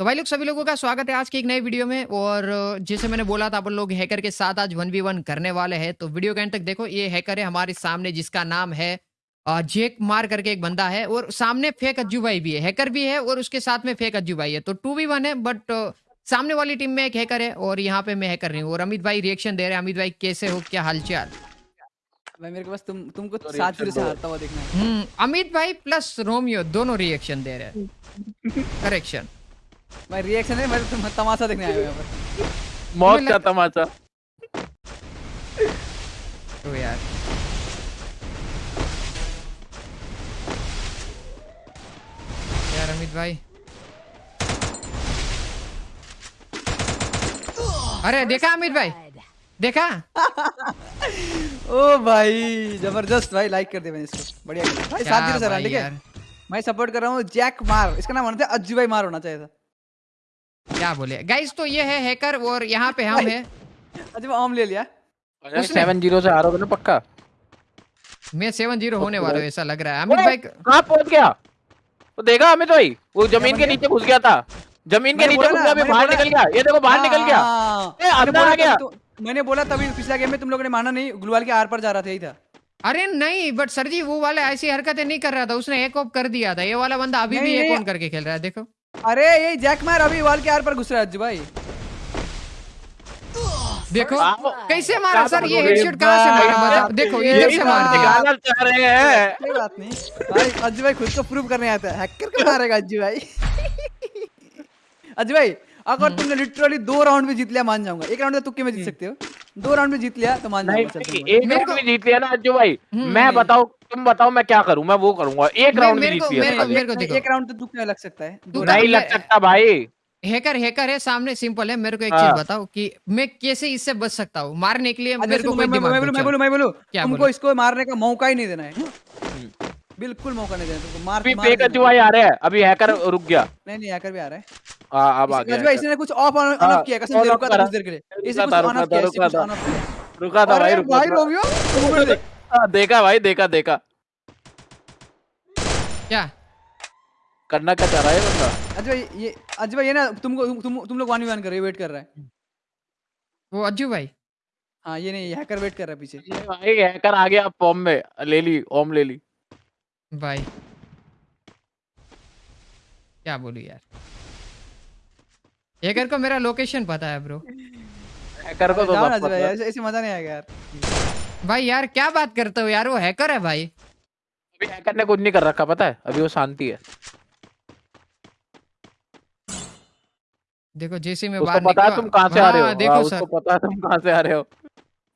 तो भाई लोग सभी लोगों का स्वागत है आज की एक नई वीडियो में। और जैसे मैंने बोला था अपन लोग हैकर के साथ आज वन वी वन करने वाले हैं। तो वीडियो के एंड तक देखो ये हैकर है हमारे सामने जिसका नाम है जेक मार करके एक बंदा है। और सामने फेक अज्जू भाई भी है हैकर भी है और उसके साथ में फेक अज्जू भाई है। तो टू वी वन है बट सामने वाली टीम में एक हैकर है और यहाँ पे मैं हैकर नहीं हूँ। और अमित भाई रिएक्शन दे रहे हैं। अमित भाई कैसे हो? क्या हालचाल? भाई मेरे को बस तुम तुमको तो सात ज़ीरो से हारता हुआ देखना है। हम्म, अमित भाई प्लस रोमियो दोनों रिएक्शन दे रहे हैं। करेक्शन भाई रिएक्शन है मैं तुम तमाशा देखने आया हूँ यहाँ पर। मौत का लग- तमाचा। तो यार। यार अमित भाई। अरे देखा अमित भाई? देखा? ओ भाई ज़बरदस्त भाई लाइक कर दे मैंने इसको। बढ़िया। भाई क्या सात ज़ीरो से ठीक है? मैं सपोर्ट कर रहा हूँ जैक मार। इसका नाम होना था अज्जू भाई मार होना चाहिए था। क्या बोले? गाइस तो ये है हैकर और यहाँ पे हम है। भाई आम ले लिया। सेवन ज़ीरो से हारोगे ना पक्का? मैं सेवन ज़ीरो होने वाला हूँ ऐसा लग रहा है। अमित भाई कहाँ पहुँच गया? वो देखा अमित भाई? वो ज़मीन के नीचे घुस गया था। ज़मीन के नीचे घुस गया अभी बाहर निकल गया। ये देखो बाहर निकल गया। हाँ, अंदर आ गया। तो- मैंने बोला तभी पिछला गेम में तुम लोगों ने माना नहीं गुलवाल के आर पर जा रहा था यही था। अरे नहीं बट सर जी वो वाला ऐसी हरकतें नहीं कर रहा था। उसने एक ऑफ़ कर दिया था। ये वाला बंदा अभी भी एक ऑन करके खेल रहा है देखो। अरे ये जैक मार अभी वाल के आर पर घुस रहा है अज्जू भाई। देखो कैसे मारा सर ये हेडशॉट कहाँ से मारा भाई, बताओ। देखो ये इधर से मार बात- दिया। निकालना चाह रहे हैं। कोई बात नहीं। भाई अज्जू भाई खुद को प्रूव करने आता है। हैकर को मारेगा अज्जू भाई। अज्जू भाई अगर तुमने लिटरली दो राउंड में जीत लिया मान जाऊँगा। एक राउंड में तुक्के में जीत सकते हो। दो राउंड में जीत लिया तो मान एक राउंड में जीत लिया ना अज्जू भाई। हम्म, मैं नहीं। बताओ तुम बताओ मैं क्या करूँ मैं वो करूँगा। एक राउंड में जीत लिया देखो। एक राउंड तो तुक्के में लग सकता है। नहीं लग सकता भाई। हैकर हैकर है सामने सिंपल है मेरे को एक हाँ। चीज़ बताओ कि मैं कैसे इससे बच सकता हूँ? मारने के लिए अच्छा, मेरे को कोई मैं- मैं- दिमाग मैं दो, बोलूँ मैं। बोलूँ मैं बोलूँ। क्या तुमको इसको मारने का मौका ही नहीं देना है। बिल्कुल मौका नहीं देना तुमको। मार अभी मार देना। आ रहे हैं। अभी हैकर रुक गया। नहीं नहीं हैकर भी आ रहा है। हाँ अब आ इसने- गया। इसने कुछ ऑफ़ ऑन हाँ, ऑफ़ किया कसम से रुका था कुछ देर के लिए। इसने कुछ ऑन ऑफ़ किया रुका कुछ था। ऑन ऑफ़ किया। रुका था भाई रुका भाई। रोमियो देख हाँ, देखा भाई देखा देखा। क्या? करना क्या चाह रहा है बंदा? अजय भाई ये अजय भाई ये ना तुमको तुम तुम, तुम लोग वन वन कर रहे हो वेट कर रहा है। वो अज्जू भाई। हाँ ये नहीं हैकर वेट कर रहा है पीछे। भाई हैकर आ गया फॉर्म में ले ली ओम ले ली। भाई। क्या बोलूँ यार? हैकर को मेरा लोकेशन पता है ब्रो हैकर को तो पता। है। ऐसे ऐसे मज़ा नहीं आएगा यार। भाई यार क्या बात करते हो यार? वो हैकर है भाई. अभी हैकर ने कुछ नहीं कर रखा पता है? अभी वो शांति है। देखो जैसे मैं उसको बाहर पता है निकला- तुम कहाँ से आ रहे हो? हाँ, देखो हाँ, सर। उसको पता है तुम कहाँ से आ रहे हो।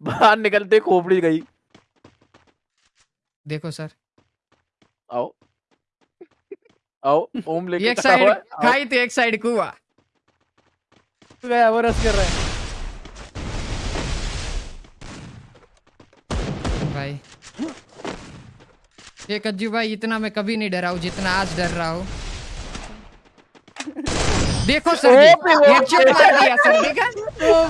बाहर निकलते खोपड़ी गई। देखो सर। आओ। आओ ओम लेके एक साइड। खाई तो एक साइड कुआ। गया वो रस कर रहा है। भाई। एक अज्जू भाई इतना मैं कभी नहीं डरा हूँ जितना आज डर रहा हूँ। देखो सर headshot मार दिया सर देखा ओ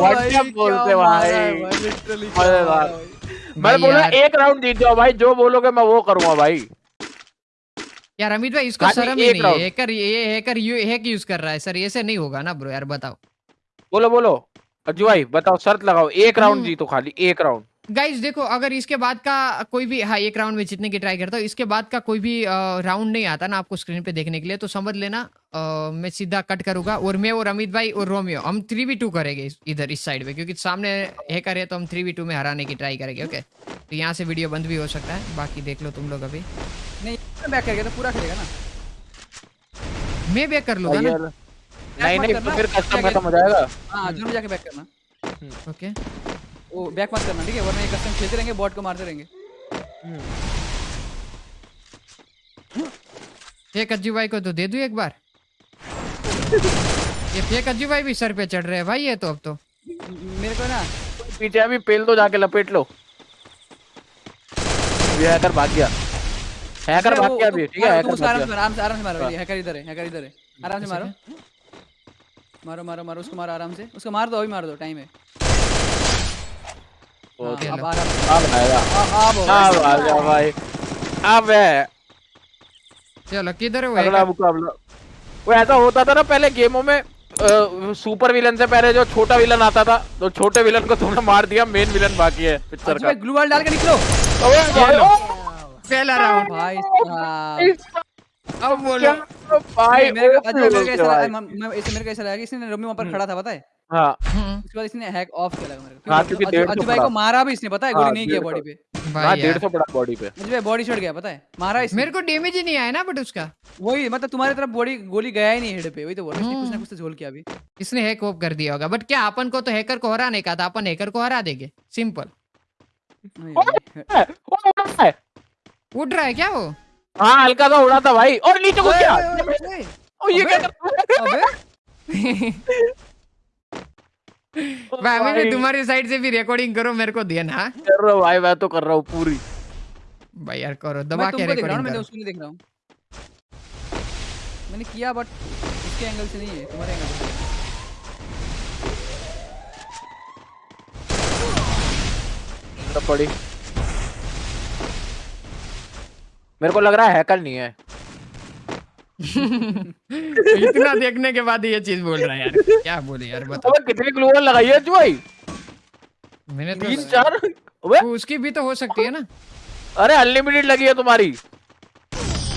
भाई। क्या बोलते भाई? भाई मज़ेदार। मैं बोला एक राउंड जीत जाओ भाई जो बोलोगे मैं वो करूँगा भाई। यार अमित भाई इसको शर्म ही नहीं है। हैकर ये हैकर यू हैक यूज़ कर रहा है। सर ऐसे नहीं होगा ना ब्रो यार बताओ। बोलो बोलो। अज्जू भाई बताओ शर्त लगाओ। एक राउंड हम्म। जीतो खाली एक राउंड गाइस देखो अगर इसके बाद का कोई भी हाँ एक राउंड में जीतने की ट्राई करता हूँ। इसके बाद का कोई भी राउंड नहीं आता ना आपको स्क्रीन पे देखने के लिए तो समझ लेना अ, मैं सीधा कट करूँगा। और मैं और अमित भाई और रोमियो हम थ्री वी टू करेंगे इधर इस साइड में क्योंकि सामने हैकर है तो हम थ्री वी टू में हराने की ट्राई करेंगे ओके तो यहाँ से वीडियो बंद भी हो सकता है। बाकी देख लो तुम लोग अभी। नहीं बैक कर गया तो पूरा खेलेगा ना। मैं बैक कर लूँगा ना। नहीं नहीं तो फिर कस्टम खत्म हो जाएगा। हाँ दोनों जाके बैक करना। ओके वो बैक मत करना ठीक है? वरना ये कस्टम खेलते रहेंगे बॉट को मारते रहेंगे। फेक अज्जू भाई को तो दे दूँ एक बार? ये फेक अज्जू भाई भी सर पे चढ़ रहे हैं भाई ये तो अब तो। मेरे को ना पीछे अभी पेल दो जाके लपेट लो। ये हैकर भाग गया। हैकर भाग गया अभी ठीक है? हैकर उसको आराम से आराम से आराम से मारो हाँ। हैकर इधर है हैकर इधर है। आराम से मारो। मारो मारो मारो उसको मारो आराम से। उसको मार दो अभी मार दो टाइम है। वो हाँ, अब आराम अब आएगा आ- अब अब आ गया भाई। अब है। चलो किधर है वो अगला? मुकाबला वो ऐसा होता था ना पहले गेमों में सुपर विलन से पहले जो छोटा विलन आता था तो छोटे विलन को तुमने मार दिया मेन विलन बाकी है पिक्चर का। ग्लू वाल डाल के निकलो। पहला राउंड भाई साहब। अब बोलो। भाई मेरे को अजय मेरे को ऐसा लगा मैं मैं- ऐसे मेरे को ऐसा लगा कि इसने रोमी वहाँ पर खड़ा था पता है? हाँ। हम्म, उसके बाद इसने हैक ऑफ़ किया लगा मेरे को। हाँ, क्योंकि अजय भाई को मारा भी इसने पता है? गोली हाँ, नहीं किया बॉडी पे। हाँ भाई डेढ़ यार। पड़ा बॉडी पे। भाई बॉडी गया पता है? मारा इसने। मेरे को डैमेज ही नहीं आया ना बट उसका। वही मतलब तुम्हारी तरफ़ बॉडी गोली गया ही नहीं हेड पे वही तो बोल रहा हूँ, कुछ ना हम्म। कुछ तो झोल किया अभी। इसने हैक ऑफ़ कर दिया होगा बट क्या अपन को तो हैकर को हराने का था अपन हैकर को हरा देंगे। सिंपल। है, उड़ा रहा है क्या वो? हाँ हल्का सा उड़ा था भाई। और नीचे ओए, ओए, ओ ये क्या कर अबे। भाई अभी तुम्हारी साइड से भी रिकॉर्डिंग करो मेरे को देना हाँ? कर रहा हूँ भाई मैं तो कर रहा हूँ पूरी। भाई यार करो दबा के तुमको देख रहा हूँ रिकॉर्डिंग मैंने उसको नहीं देख रहा हूँ। मैंने किया बट उसके एंगल से नहीं है तुम्हारे एंगल से तो पड़ी। मेरे को लग रहा है हैकर नहीं है। इतना देखने के बाद ये चीज़ बोल रहा है यार। क्या बोले यार बताओ। अबे कितनी ग्लूवल लगाई है भाई? मैंने तो तीन चार? अबे। उसकी भी तो हो सकती है ना। अरे अनलिमिटेड लगी है तुम्हारी।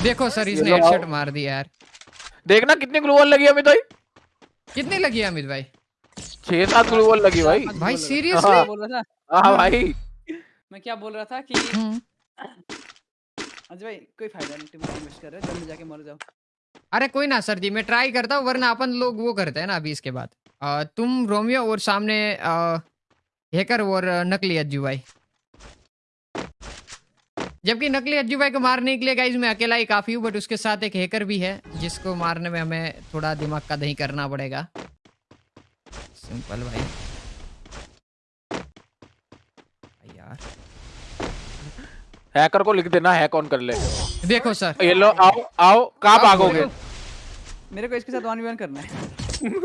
देखो सर इसने हेडशॉट मार दिया यार। देखना कितनी ग्लूवल लगी अमित भाई। कितनी लगी है अमित भाई? छह सात ग्लूवल लगी भाई। भाई सीरियसली बोल रहा था। हाँ भाई। मैं क्या बोल रहा था कि अजय भाई कोई फ़ायदा नहीं तुम इन्वेस्ट कर रहे हो जल्दी जाके मर जाओ। अरे कोई ना सर जी मैं ट्राई करता हूँ वरना अपन लोग वो करते हैं ना अभी इसके बाद। अ, तुम रोमियो और सामने हैकर और नकली अज्जू भाई। जबकि नकली अज्जू भाई को मारने के लिए गाइज़ मैं अकेला ही काफ़ी हूँ बट उसके साथ एक हैकर भी है जिसको मारने में हमें थोड़ा दिमाग का दही करना पड़ेगा। सिंपल भाई यार हैकर को लिख देना है कौन कर ले। देखो सर। ये लो आओ आओ कहाँ भागोगे? मेरे को इसके साथ वन वन करना है।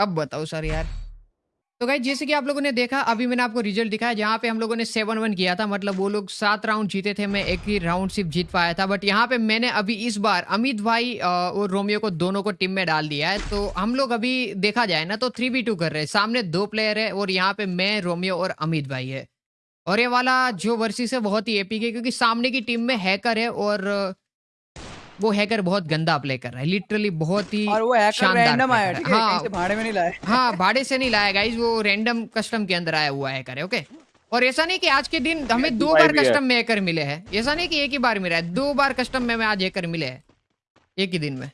अब बताओ सर यार। तो गाइज़ जैसे कि आप लोगों ने देखा, अभी मैंने आपको रिज़ल्ट दिखाया जहाँ पे हम लोगों ने सेवन वन किया था। मतलब वो लोग सात राउंड जीते थे, मैं एक ही राउंड सिर्फ़ जीत पाया था। बट यहाँ पे मैंने अभी इस बार अमित भाई और रोमियो को दोनों को टीम में डाल दिया है। तो हम लोग अभी देखा जाए ना तो थ्री बी टू कर रहे हैं। सामने दो प्लेयर है और यहाँ पे मैं, रोमियो और अमित भाई है। और ये वाला जो वर्सेस है, बहुत ही एपिक है, क्योंकि सामने की टीम में हैकर है और वो हैकर बहुत गंदा प्ले कर रहा है लिटरली बहुत ही और वो हैकर रैंडम आया ठीक है। है। कहीं से भाड़े में नहीं लाया। हाँ भाड़े से नहीं लाया गाइज़ वो रैंडम कस्टम के अंदर आया हुआ हैकर है ओके और ऐसा नहीं कि आज के दिन हमें दो बार कस्टम में हैकर मिले हैं ऐसा नहीं कि एक ही बार मिला है दो बार कस्टम में, में आज हैकर मिले हैं एक ही दिन में।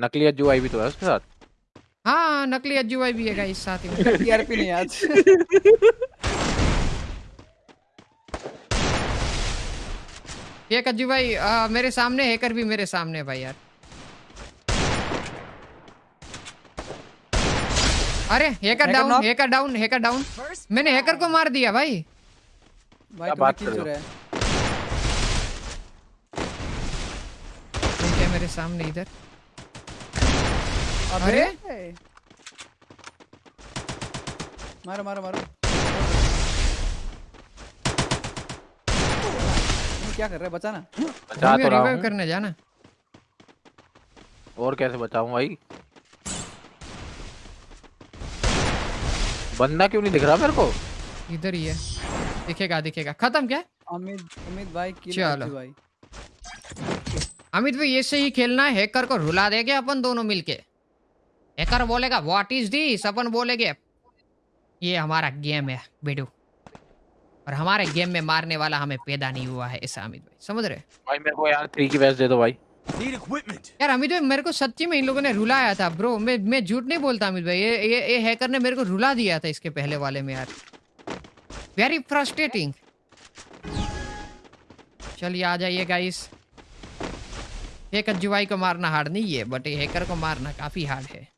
नकली अज्जू आई भी तो है उसके साथ। हाँ नकली अज्जू भाई भी है गाइज़ साथ ही में। टीआरपी नहीं आज। एक अज्जू भाई आ, मेरे सामने हैकर भी मेरे सामने है भाई यार। अरे hacker down hacker down hacker down मैंने हैकर को मार दिया भाई। भाई क्या बात कर रहे है मेरे सामने इधर। अबे। अरे? मारो मारो मारो। क्या कर रहे हो? बचा ना बचा तो रहा रिवाइव करने जाना। और कैसे बचाऊं भाई? बंदा क्यों नहीं दिख रहा मेरे को? इधर ही है। दिखेगा दिखेगा। खत्म क्या? अमित अमित भाई किल चलो। भाई। अमित भाई ऐसे ही खेलना है। हैकर को रुला देंगे अपन दोनों मिलके। हैकर बोलेगा व्हाट इज़ दिस अपन बोलेगे ये हमारा गेम है बेडू और हमारे गेम में मारने वाला हमें पैदा नहीं हुआ है ऐसा अमित भाई। समझ रहे भाई मेरे को यार थ्री की वैस दे दो भाई। Need equipment. यार अमित भाई मेरे को सच्ची में इन लोगों ने रुलाया था ब्रो मैं मैं झूठ नहीं बोलता अमित भाई। ये ये ये हैकर ने मेरे को रुला दिया था इसके पहले वाले में यार। वेरी फ्रस्ट्रेटिंग चलिए आ जाइए गाइस एक अज्जू भाई को मारना हार्ड नहीं है बट ये हैकर को मारना काफ़ी हार्ड है।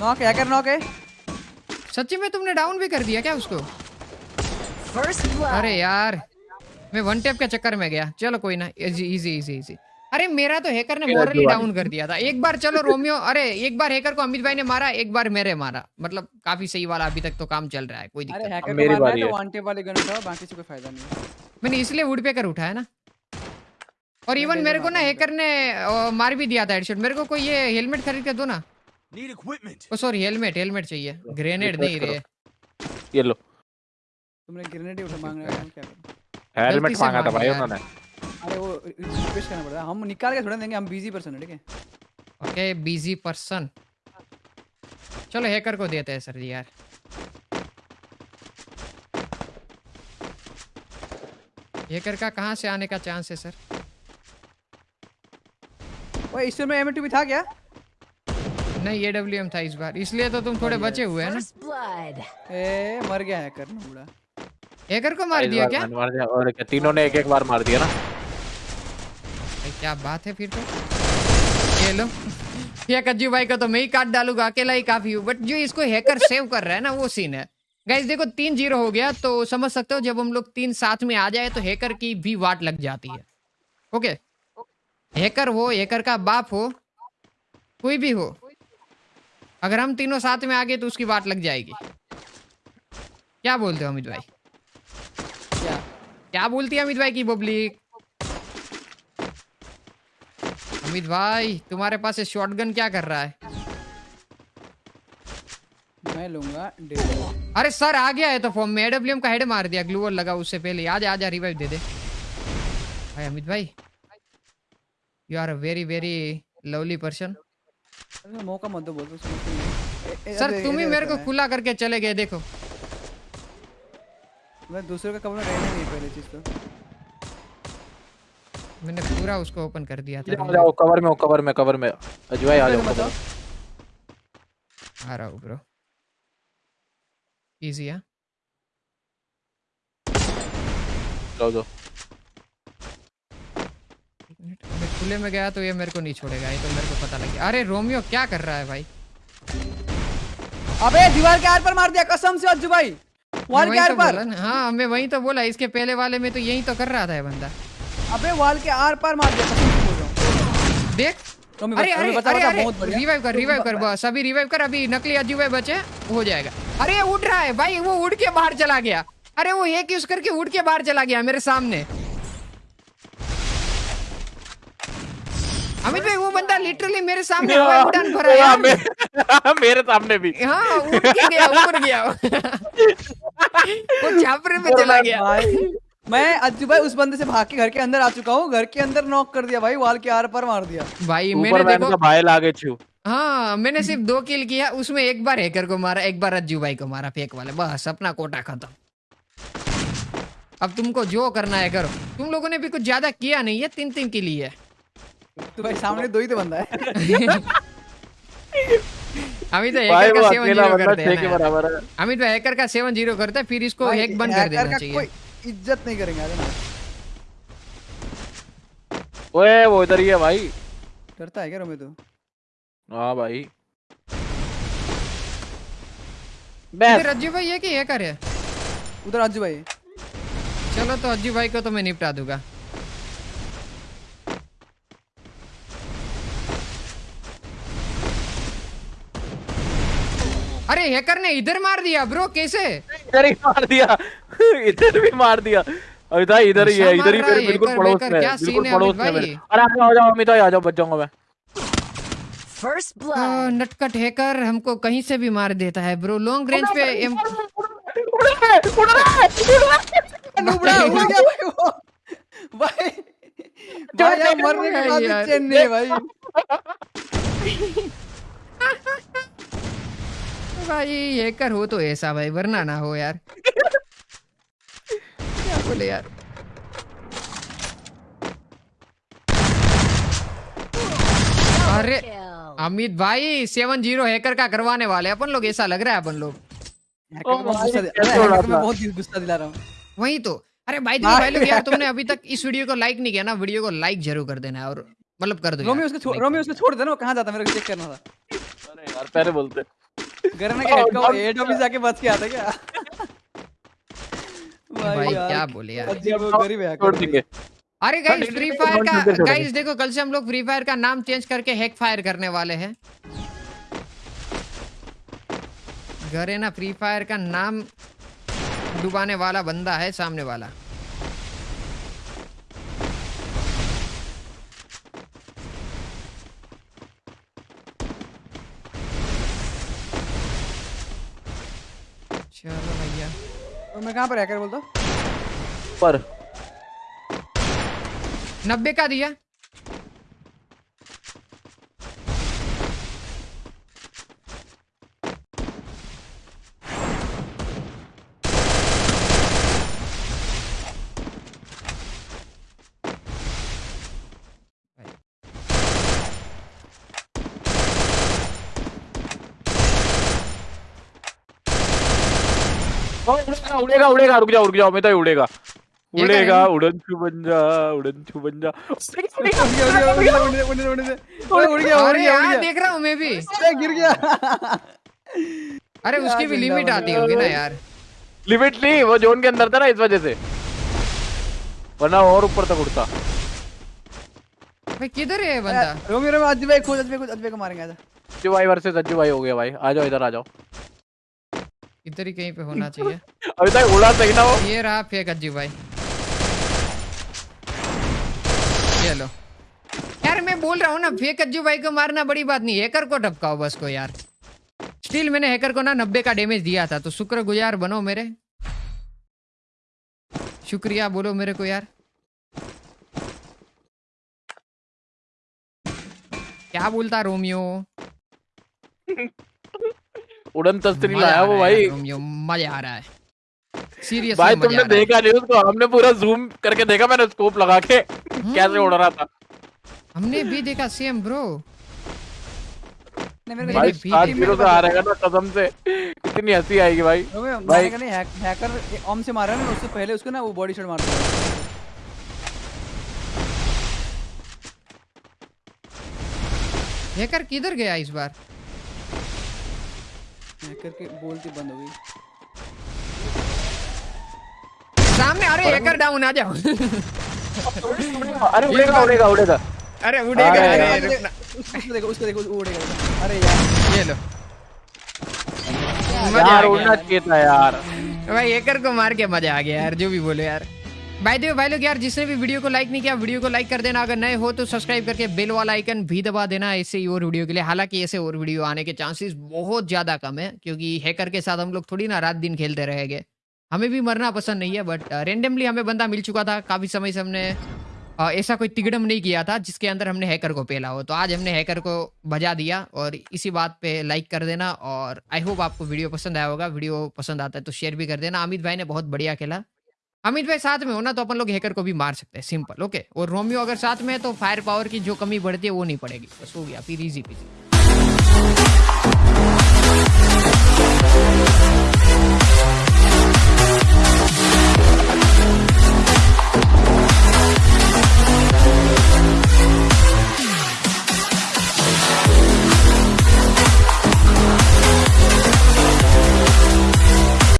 नॉक हैकर नॉक है? सच्ची में तुमने डाउन भी कर दिया क्या उसको? अरे यार मैं वन टेप के चक्कर में गया। चलो कोई ना इजी इजी इजी इजी अरे मेरा तो हैकर ने मेरा मोरली डाउन कर दिया था। एक बार चलो रोमियो अरे एक बार हैकर को अमित भाई ने मारा एक बार मेरे मारा। मतलब काफ़ी सही वाला अभी तक तो काम चल रहा है कोई दिक्कत नहीं। हैकर मेरी है बारी तो है। वन टेप वाले गन उठाओ बाकी से कोई फ़ायदा नहीं मैंने इसलिए वुड पेकर उठाया ना। और इवन मेरे को ना हैकर ने मार भी दिया था हेडशॉट मेरे को कोई ये हेलमेट खरीद के दो ना। Need equipment. Oh sorry helmet helmet चाहिए। ग्रेनेड नहीं रे ये लो। तुमने ग्रेनेड ही उठा मांग रहे हो क्या करूँ? हेलमेट मांगा था भाई उन्होंने। अरे वो रिक्वेस्ट करना पड़ता है हम निकाल के थोड़ा देंगे हम बिज़ी पर्सन है ठीक है? ओके बिज़ी पर्सन चलो हैकर को देते हैं सर जी यार। हैकर का कहाँ से आने का चांस है सर ओए इस में भी था क्या? नहीं ए डब्ल्यू एम था इस बार। इसलिए तो तुम थोड़े बचे हुए हैं ना। ए मर गया हैकर बूढ़ा। हैकर को मार दिया क्या? मार दिया और क्या तीनों ने एक एक बार मार दिया ना। क्या बात है फिर तो। ये लो। ये कज्जू भाई को तो मैं ही काट डालूँगा अकेला ही काफ़ी हूँ बट जो इसको हैकर सेव कर रहा है ना वो सीन है। गाइस देखो तीन ज़ीरो हो गया तो समझ सकते हो जब हम लोग तीन साथ में आ जाए तो हैकर की भी वाट लग जाती है। ओके हैकर हो हैकर का बाप हो कोई भी हो। अगर हम तीनों साथ में आ गए तो उसकी बात लग जाएगी। क्या बोलते हो अमित भाई? क्या? क्या बोलती है अमित भाई की पब्लिक अमित भाई तुम्हारे पास ये शॉटगन क्या कर रहा है? मैं लूँगा अरे सर आ गया है तो फॉर्म में। एडब्ल्यूएम का हेड मार दिया ग्लूअर लगा उससे पहले। आजा आजा रिवाइव दे दे। भाई अमित भाई you are a very very lovely person मौका मत दो बोल दो सर तुम ही मेरे को खुला करके चले गए देखो। मैं दूसरे का कमरा रहने नहीं पहले चीज़ तो। मैंने पूरा उसको ओपन कर दिया था। जाओ कवर में हो कवर में कवर में। अजवाई आ जाओ आ रहा हूँ ब्रो इजी है? जाओ जाओ। एक मिनट। खुले में गया तो ये मेरे को नहीं छोड़ेगा ये तो मेरे को पता लग गया। अरे रोमियो क्या कर रहा है भाई? अबे दीवार के आर पर मार दिया कसम से अज्जू भाई। वॉल के आर तो पर। हाँ मैं वही तो बोला इसके पहले वाले में तो यही तो कर रहा था ये बंदा। अबे वॉल के आर पर मार दिया कसम से बोल रहा हूँ। देख रोमी अरे अरे बता- अरे अरे। रिवाइव कर रिवाइव कर बस अभी रिवाइव कर अभी नकली अज्जू भाई बचे हो जाएगा। अरे ये उड़ रहा है भाई वो उड़ के बाहर चला गया। अरे वो एक यूज़ करके उड़ के बाहर चला गया मेरे सामने। अमित भाई वो बंदा लिटरली मेरे सामने हवाई उड़ान भरा हाँ, यार। मे- मेरे सामने भी। हाँ उड़ के गया ऊपर गया। वो छापरे में चला गया। भाई मैं अज्जू भाई उस बंदे से भाग के घर के अंदर आ चुका हूँ घर के अंदर नॉक कर दिया भाई वॉल के आर पर मार दिया। भाई मैंने मैंने देखो भाई लागे छू। हाँ मैंने सिर्फ़ दो किल किया उसमें एक बार हैकर को मारा एक बार अज्जू भाई को मारा फेक वाले। बस अपना कोटा खत्म। अब तुमको जो करना है करो। तुम लोगों ने भी कुछ ज़्यादा किया नहीं है तीन तीन के लिए तो भाई सामने दो ही तो बंदा है। अमित भाई भाई हैकर का सेवन ज़ीरो करते हैं है। अमित भाई हैकर का सेवन ज़ीरो करते हैं फिर इसको हैक बंद कर देना चाहिए। कोई इज़्ज़त नहीं करेंगे अरे ओए वो इधर ही है भाई। डरता है क्या रोमे तो? हाँ भाई। बस। अज्जू भाई है कि हैकर है? उधर अज्जू भाई चलो तो अज्जू भाई को तो मैं निपटा दूँगा। अरे हैकर ने इधर मार दिया ब्रो कैसे? इधर ही मार दिया। इधर भी मार दिया। था इधर ही है इधर ही मेरे बिल्कुल पड़ोस में क्या सीन बिल्कुल पड़ोस में मेरे। अरे आ जाओ आ जाओ अमित आ जाओ बच जाऊँगा मैं। First आ, blood. नटखट हैकर हमको कहीं से भी मार देता है ब्रो लॉन्ग रेंज पे एम उड़ रहा है उड़ रहा है उड़ रहा है उड़ गया भाई वो। भाई भाई यार मरने के बाद। चैन नहीं भाई। भाई हैकर हो तो ऐसा भाई वरना ना हो यार। क्या बोले यार? अरे अमित भाई सेवन ज़ीरो हैकर का करवाने वाले अपन लोग ऐसा लग रहा है अपन लोग। हूँ। वही तो। अरे भाई देखो भाई लोग यार तुमने अभी तक इस वीडियो को लाइक नहीं किया ना वीडियो को लाइक ज़रूर कर देना है और मतलब कर दो रोमी उसको छोड़ रोमी उसको छोड़ देना वो कहाँ जाता है? मेरे को चेक करना था। अरे यार पहले बोलते। घर में क्या हेड का हेड ऑफ़िस जाके बच के आता क्या? भाई क्या बोले यार। अजीब वो गरीब है छोड़ देंगे। अरे गाइस फ्री फायर का गाइस देखो कल से हम लोग फ्री फायर का नाम चेंज करके हैक फायर करने वाले हैं। घर है ना फ्री फायर का नाम डुबाने वाला बंदा है सामने वाला चलो भैया तो मैं कहाँ पर बोल दो। पर। नब्बे का दिया। उड़ेगा उड़ेगा उड़ेगा। रुक जाओ रुक जाओ मैं तो उड़ेगा। उड़ेगा उड़न छू बन जा उड़न छू बन जा उड़ गया उड़ गया देख रहा हूँ मैं भी। गिर गया। अरे उसकी भी लिमिट आती होगी ना यार। लिमिट नहीं वो जोन के अंदर था ना इस वजह से। वरना और ऊपर तक उड़ता। भाई किधर है बंदा? रोमी रोमी अजय भाई खोज अजय भाई खोज अजय भाई को मारेंगे आजा। अज्जू भाई वर्सेस अज्जू भाई हो गया भाई। आ जाओ इधर आ जाओ। इधर ही कहीं पे होना चाहिए। अभी तक उड़ा सही ना वो। ये रहा फेक अज्जू भाई। ये लो। यार मैं बोल रहा हूँ ना फेक अज्जू भाई को मारना बड़ी बात नहीं हैकर को टपकाओ बस को यार। स्टिल मैंने हैकर को ना नब्बे का डैमेज दिया था तो शुक्र गुजार बनो मेरे। शुक्रिया बोलो मेरे को यार। क्या बोलता रोमियो? उड़न तस्तरी लाया वो है भाई। मज़ा आ रहा है। सीरियसली भाई तुमने देखा नहीं उसको हमने पूरा जूम करके देखा मैंने स्कोप लगा के कैसे उड़ रहा था। हमने भी देखा सेम ब्रो नहीं मेरे को भाई सात ज़ीरो से आ रहेगा ना कसम से। कितनी हँसी आएगी भाई। भाई- नहीं हैक हैकर ओम से मारा ना उससे पहले उसको ना वो बॉडी शॉट मारता है हैकर किधर गया इस बार? हैकर की बोलती बंद हो गई। सामने अरे हैकर डाउन आ जाओ। अरे उड़ेगा उड़ेगा उड़ेगा। अरे उड़ेगा अरे उसको देखो उसको देखो उड़ेगा अरे यार। ये लो। यार उड़ना चाहिए था यार। भाई हैकर को मार के मज़ा आ गया यार जो भी बोलो यार। भाई देव भाई लोग यार, जिसने भी वीडियो को लाइक नहीं किया वीडियो को लाइक कर देना। अगर नए हो तो सब्सक्राइब करके बेल वाला आइकन भी दबा देना ऐसे ही और वीडियो के लिए। हालाँकि ऐसे और वीडियो आने के चांसेस बहुत ज़्यादा कम है, क्योंकि हैकर के साथ हम लोग थोड़ी ना रात दिन खेलते रहेंगे हमें भी मरना पसंद नहीं है बट रेंडमली हमें बंदा मिल चुका था। काफ़ी समय से हमने ऐसा कोई तिगड़म नहीं किया था, जिसके अंदर हमने हैकर को पेला हो। तो आज हमने हैकर को भजा दिया और इसी बात पे लाइक कर देना और आई होप आपको वीडियो पसंद आया होगा। वीडियो पसंद आता है तो शेयर भी कर देना। अमित भाई ने बहुत बढ़िया खेला। अमित भाई साथ में हो ना तो अपन लोग हैकर को भी मार सकते हैं। सिंपल ओके और रोमियो अगर साथ में है तो फायर पावर की जो कमी बढ़ती है, वो नहीं पड़ेगी। बस हो गया, फिर इजी पीजी